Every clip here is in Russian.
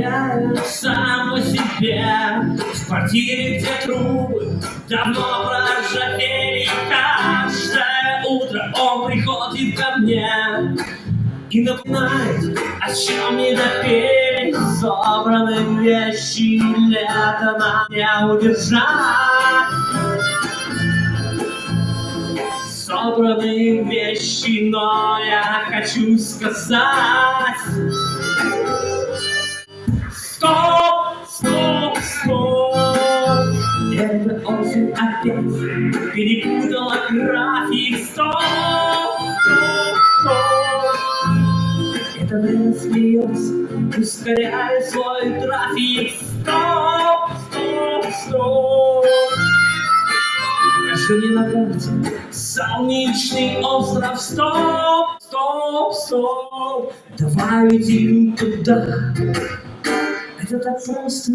представляю сам по себе В квартире, где трубы давно проржавели Каждое утро он приходит ко мне И напоминает, о чем не допели Собраны вещи, лето на меня удержать. Собраны вещи, но я хочу сказать Стоп, стоп, стоп. Это осень опять перепутала график. Стоп, стоп, стоп. Это время смеется, ускоряя свой трафик. Стоп, стоп, стоп. Покажи мне на карте. Солнечный остров. Стоп, стоп, стоп. Давай летим туда это так просто.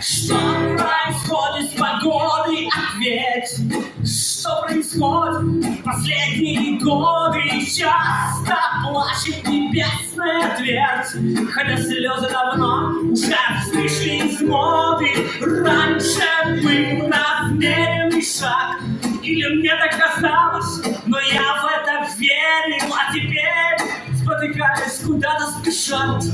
Что Происходит последние годы? Часто плачет небесная твердь, Хотя слезы давно уже вышли из моды. Раньше был размеренный шаг, Или мне так казалось, но я в это верил, А теперь, спотыкаясь, куда-то спешат.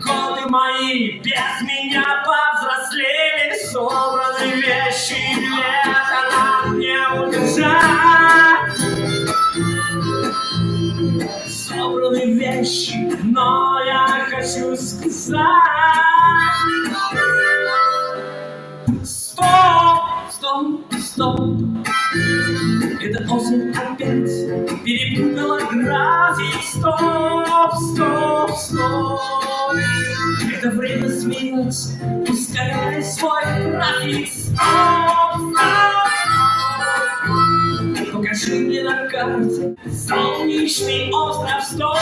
Годы мои без меня повзрослели, Собраны Собраны вещи, но я хочу сказать. Стоп, стоп, стоп. Это осень опять перепутала график. Стоп, стоп, стоп. Это время смеется, ускоряя свой график. Стоп, Покажи мне на карте солнечный остров. Стоп.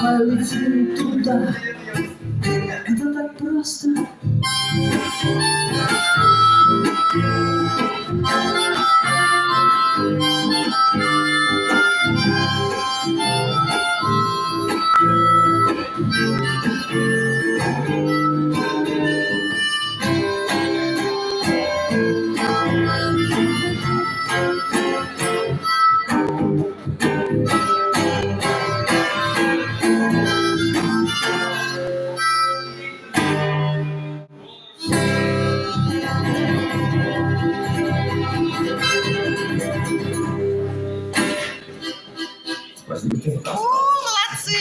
Давай летим туда. Это так просто. О, молодцы!